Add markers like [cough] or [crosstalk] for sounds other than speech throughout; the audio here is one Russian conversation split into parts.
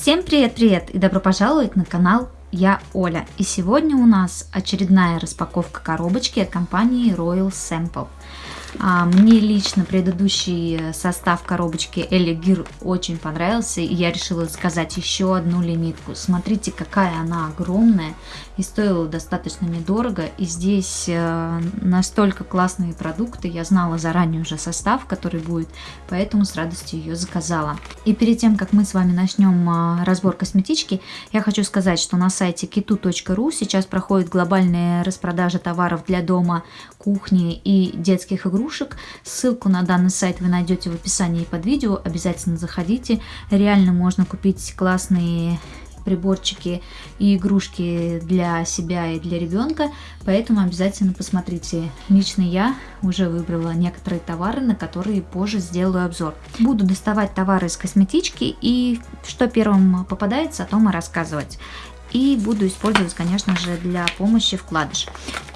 Всем привет-привет и добро пожаловать на канал Я Оля. И сегодня у нас очередная распаковка коробочки от компании Royal Sample. А, мне лично предыдущий состав коробочки Элли Гир очень понравился, и я решила заказать еще одну лимитку. Смотрите, какая она огромная и стоила достаточно недорого. И здесь э, настолько классные продукты, я знала заранее уже состав, который будет, поэтому с радостью ее заказала. И перед тем, как мы с вами начнем а, разбор косметички, я хочу сказать, что на сайте kitu.ru сейчас проходит глобальная распродажа товаров для дома, кухни и детских игрушек игрушек. Ссылку на данный сайт вы найдете в описании под видео, обязательно заходите. Реально можно купить классные приборчики и игрушки для себя и для ребенка, поэтому обязательно посмотрите. Лично я уже выбрала некоторые товары, на которые позже сделаю обзор. Буду доставать товары из косметички и что первым попадается, о том и рассказывать. И буду использовать, конечно же, для помощи вкладыш.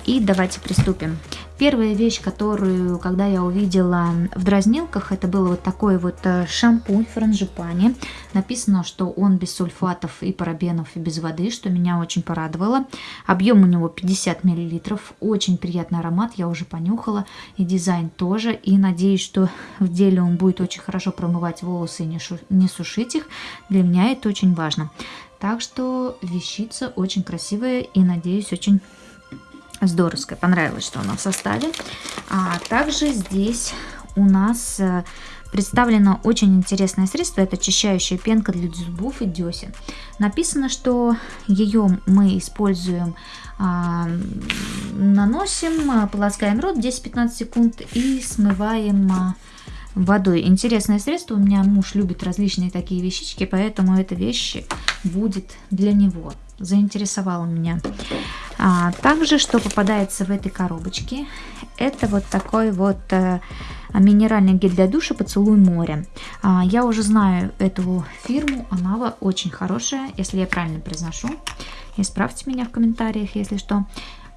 И давайте приступим. Первая вещь, которую, когда я увидела в дразнилках, это был вот такой вот э, шампунь франжипани. Написано, что он без сульфатов и парабенов и без воды, что меня очень порадовало. Объем у него 50 мл, очень приятный аромат, я уже понюхала. И дизайн тоже. И надеюсь, что в деле он будет очень хорошо промывать волосы и не, не сушить их. Для меня это очень важно. Так что вещица очень красивая и, надеюсь, очень здоровская. Понравилось, что она в составе. А также здесь у нас э, представлено очень интересное средство. Это очищающая пенка для зубов и десен. Написано, что ее мы используем, а, наносим, а, полоскаем рот 10-15 секунд и смываем а, водой. Интересное средство. У меня муж любит различные такие вещички, поэтому эта вещь будет для него. Заинтересовала меня. А, также, что попадается в этой коробочке, это вот такой вот э, минеральный гель для душа «Поцелуй моря». А, я уже знаю эту фирму, она очень хорошая, если я правильно произношу. Исправьте меня в комментариях, если что.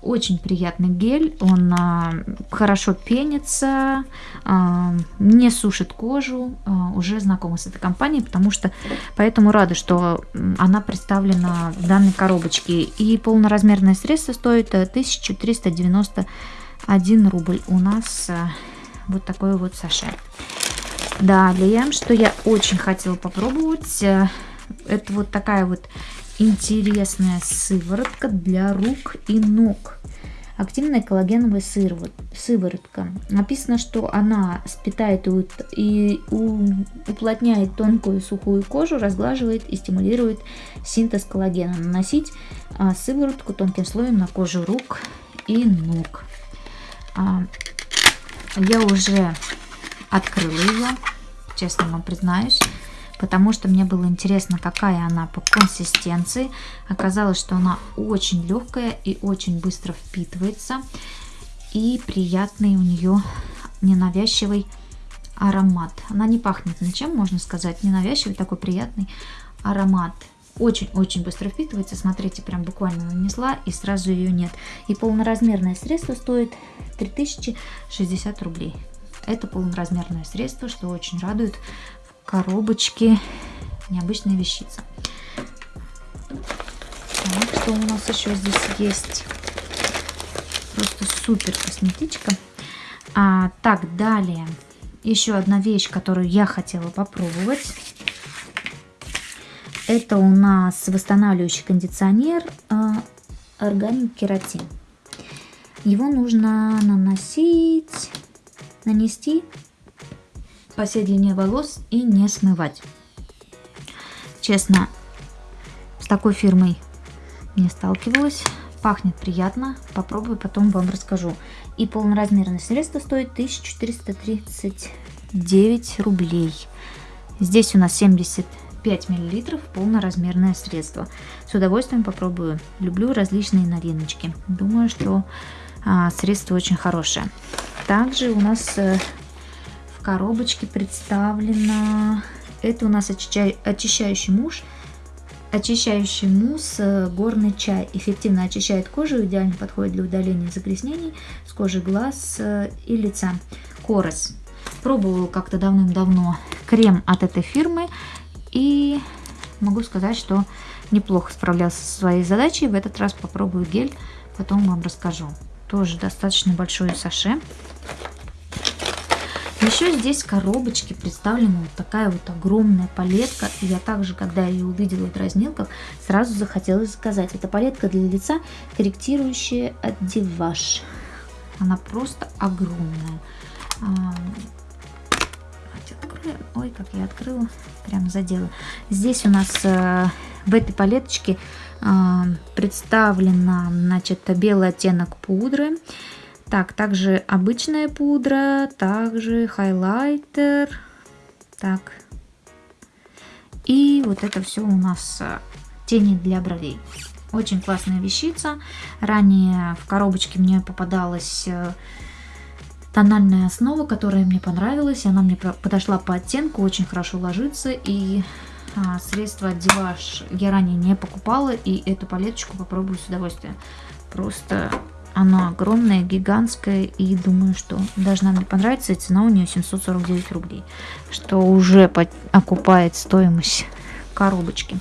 Очень приятный гель, он а, хорошо пенится, а, не сушит кожу, а, уже знакома с этой компанией, потому что поэтому рада, что она представлена в данной коробочке. И полноразмерное средство стоит 1391 э, рубль. У нас а, вот такой вот саше. Далее, что я очень хотела попробовать, э, это вот такая вот интересная сыворотка для рук и ног. Активная коллагеновая сыворотка. Написано, что она спитает и уплотняет тонкую сухую кожу, разглаживает и стимулирует синтез коллагена. Наносить а, сыворотку тонким слоем на кожу рук и ног. А, я уже открыла ее, честно вам признаюсь потому что мне было интересно, какая она по консистенции. Оказалось, что она очень легкая и очень быстро впитывается. И приятный у нее ненавязчивый аромат. Она не пахнет ничем, можно сказать. Ненавязчивый такой приятный аромат. Очень-очень быстро впитывается. Смотрите, прям буквально нанесла и сразу ее нет. И полноразмерное средство стоит 3060 рублей. Это полноразмерное средство, что очень радует коробочки. Необычная вещица. Так, что у нас еще здесь есть? Просто супер косметичка. А, так, далее. Еще одна вещь, которую я хотела попробовать. Это у нас восстанавливающий кондиционер а, Органик Кератин. Его нужно наносить, нанести по всей длине волос и не смывать. Честно, с такой фирмой не сталкивалась. Пахнет приятно. Попробую, потом вам расскажу. И полноразмерное средство стоит 1439 рублей. Здесь у нас 75 миллилитров полноразмерное средство. С удовольствием попробую. Люблю различные новиночки. Думаю, что а, средство очень хорошее. Также у нас э, коробочке представлено... Это у нас очищающий муж, очищающий мусс, э, горный чай. Эффективно очищает кожу, идеально подходит для удаления загрязнений с кожи глаз э, и лица. Корос. Пробовала как-то давным-давно крем от этой фирмы. И могу сказать, что неплохо справлялся со своей задачей. В этот раз попробую гель, потом вам расскажу. Тоже достаточно большое саше. Еще здесь в коробочке представлена вот такая вот огромная палетка. Я также, когда ее увидела в дразнилках, сразу захотелось заказать. Это палетка для лица, корректирующая одеваж. Она просто огромная. А, Ой, как я открыла, прям задела. Здесь у нас э, в этой палеточке э, представлена, значит, белый оттенок пудры. Так, также обычная пудра, также хайлайтер. Так. И вот это все у нас э, тени для бровей. Очень классная вещица. Ранее в коробочке мне попадалась э, тональная основа, которая мне понравилась. Она мне подошла по оттенку, очень хорошо ложится. И а, средство Диваш я ранее не покупала. И эту палеточку попробую с удовольствием. Просто она огромная, гигантская, и думаю, что должна мне понравиться, и цена у нее 749 рублей, что уже окупает стоимость коробочки.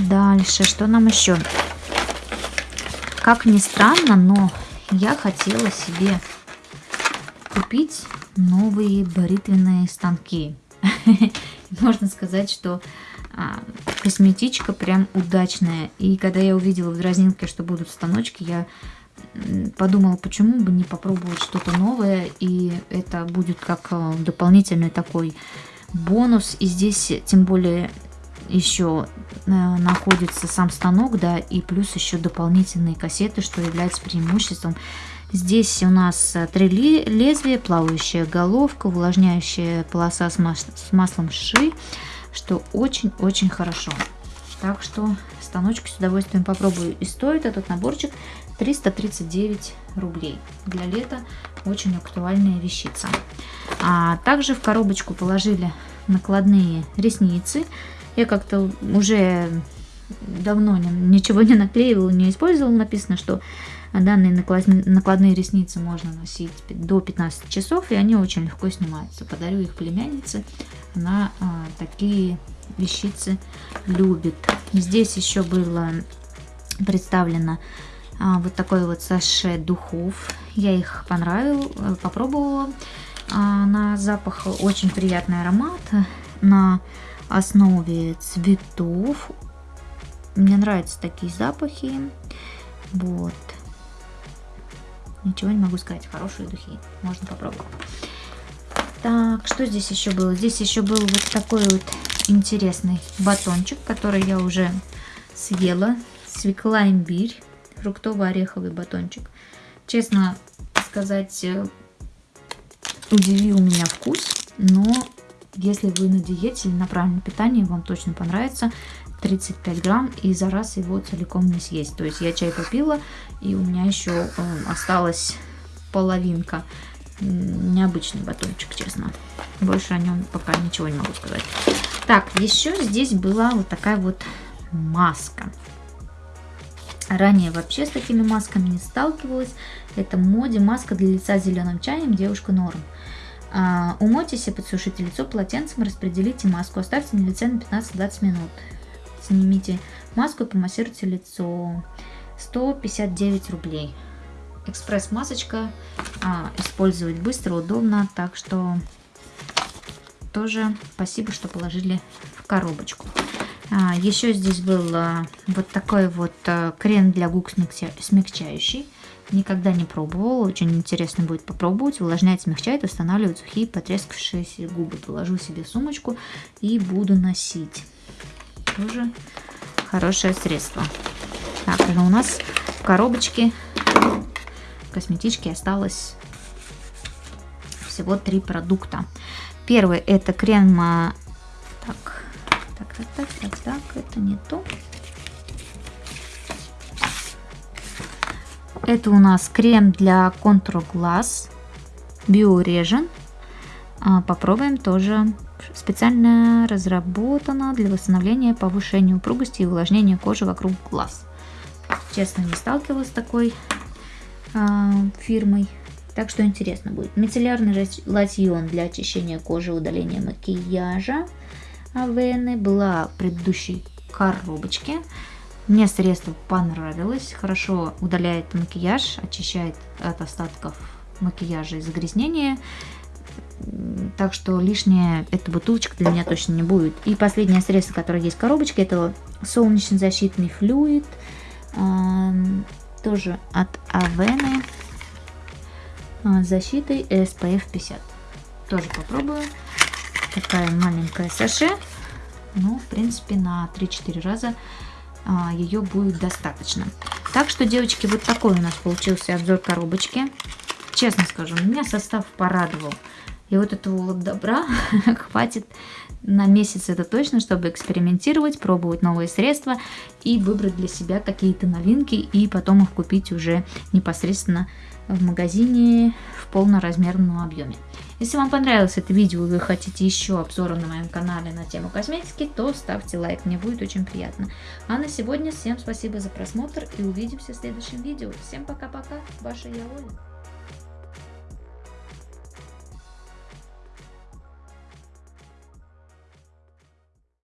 Дальше, что нам еще? Как ни странно, но я хотела себе купить новые бритвенные станки. [laughs] Можно сказать, что а, косметичка прям удачная. И когда я увидела в дразнилке, что будут станочки, я подумала, почему бы не попробовать что-то новое, и это будет как э, дополнительный такой бонус. И здесь тем более еще э, находится сам станок, да, и плюс еще дополнительные кассеты, что является преимуществом. Здесь у нас э, три лезвия, плавающая головка, увлажняющая полоса с, мас с маслом ши, что очень-очень хорошо. Так что станочек с удовольствием попробую. И стоит этот наборчик 339 рублей. Для лета очень актуальная вещица. А также в коробочку положили накладные ресницы. Я как-то уже давно ничего не наклеивала, не использовала. Написано, что данные накладные ресницы можно носить до 15 часов, и они очень легко снимаются. Подарю их племяннице. Она а, такие вещицы любит. Здесь еще было представлено а, вот такой вот саше духов. Я их понравил, э, попробовала. А, на запах очень приятный аромат на основе цветов. Мне нравятся такие запахи. Вот. Ничего не могу сказать. Хорошие духи. Можно попробовать. Так, что здесь еще было? Здесь еще был вот такой вот интересный батончик, который я уже съела. Свекла имбирь фруктово-ореховый батончик. Честно сказать, э, удивил меня вкус, но если вы на диете или на правильном питании, вам точно понравится. 35 грамм и за раз его целиком не съесть. То есть я чай попила и у меня еще э, осталась половинка. Необычный батончик, честно. Больше о нем пока ничего не могу сказать. Так, еще здесь была вот такая вот маска. Ранее вообще с такими масками не сталкивалась. Это моде маска для лица зеленым чаем девушка норм. А, умойтесь и подсушите лицо полотенцем, распределите маску, оставьте на лице на 15-20 минут. Снимите маску и помассируйте лицо. 159 рублей. Экспресс-масочка. А, использовать быстро, удобно. Так что тоже спасибо, что положили в коробочку. А, еще здесь был а, вот такой вот а, крем для губ смягчающий. Никогда не пробовала, очень интересно будет попробовать. Увлажняет, смягчает, устанавливает сухие потрескавшиеся губы. Положу себе сумочку и буду носить. Тоже хорошее средство. Так, у нас в коробочке косметички осталось всего три продукта. Первый это крем... Так, так, так, так, так, так, это не то. Это у нас крем для контура глаз Биорежен. А, попробуем тоже. Специально разработано для восстановления, повышения упругости и увлажнения кожи вокруг глаз. Честно, не сталкивалась с такой а, фирмой. Так что интересно будет. Мицеллярный лосьон для очищения кожи удаления макияжа. Авены, была в предыдущей коробочке. Мне средство понравилось, хорошо удаляет макияж, очищает от остатков макияжа и загрязнения. Так что лишняя эта бутылочка для меня точно не будет. И последнее средство, которое есть в коробочке, это солнечный защитный флюид. Тоже от Авены. А, защитой SPF 50. Тоже попробую. Такая маленькая саше. Ну, в принципе, на 3-4 раза а, ее будет достаточно. Так что, девочки, вот такой у нас получился обзор коробочки. Честно скажу, меня состав порадовал. И вот этого вот добра [laughs] хватит на месяц это точно, чтобы экспериментировать, пробовать новые средства и выбрать для себя какие-то новинки и потом их купить уже непосредственно в магазине в полноразмерном объеме. Если вам понравилось это видео и вы хотите еще обзора на моем канале на тему косметики, то ставьте лайк, мне будет очень приятно. А на сегодня всем спасибо за просмотр и увидимся в следующем видео. Всем пока-пока, ваша я Оля.